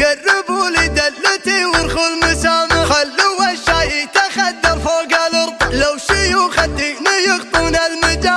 قربوا لي دلتي ورخوا المسامع. خلوا الشاي يتخدر فوق الأرض. لو شيوخ الدين يخطون المجال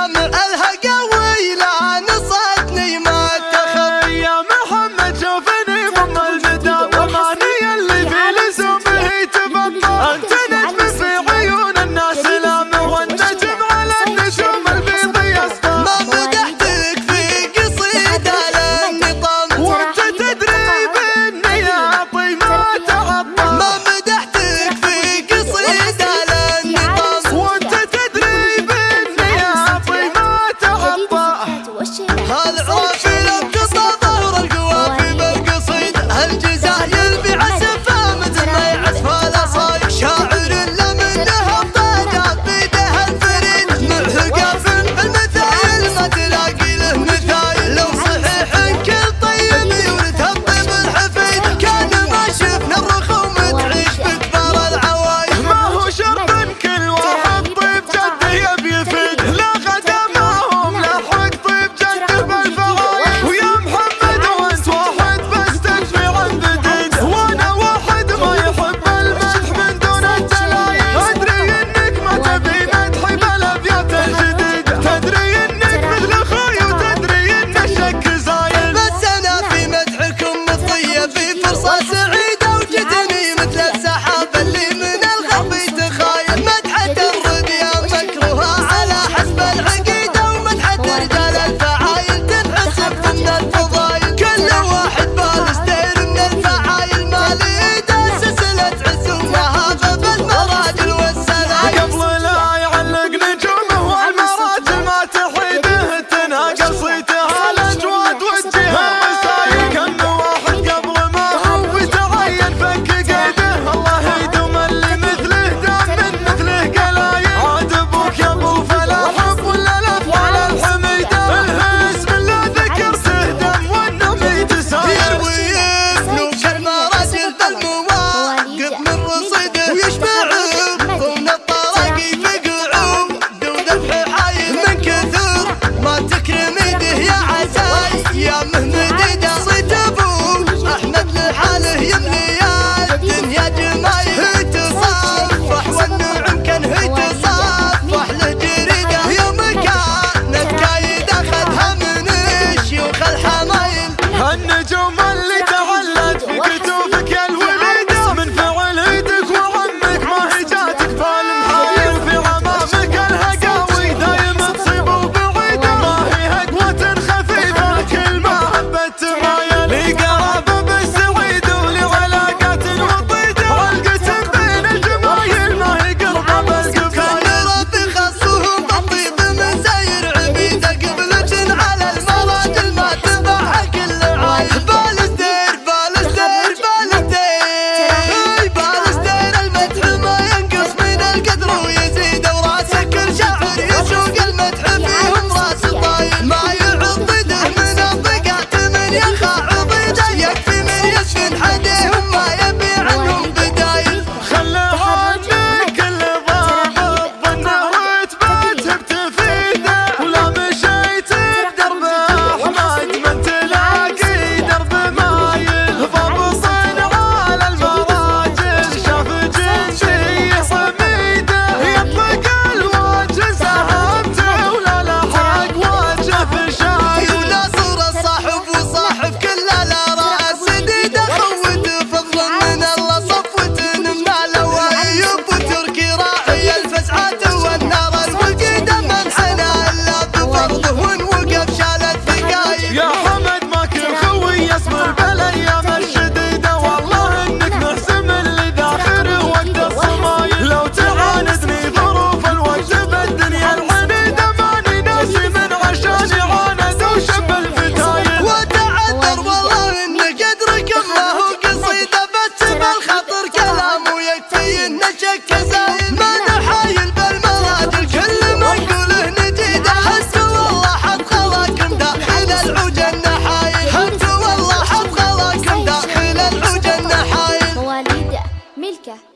What's up? don't العجن حايل. انت والله أبغى لكم داخل العجن حايل. مواليده ملكة.